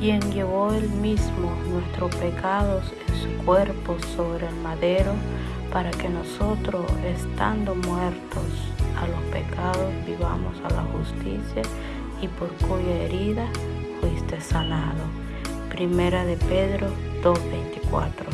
quien llevó él mismo nuestros pecados en su cuerpo sobre el madero, para que nosotros, estando muertos a los pecados, vivamos a la justicia y por cuya herida fuiste sanado. Primera de Pedro 2.24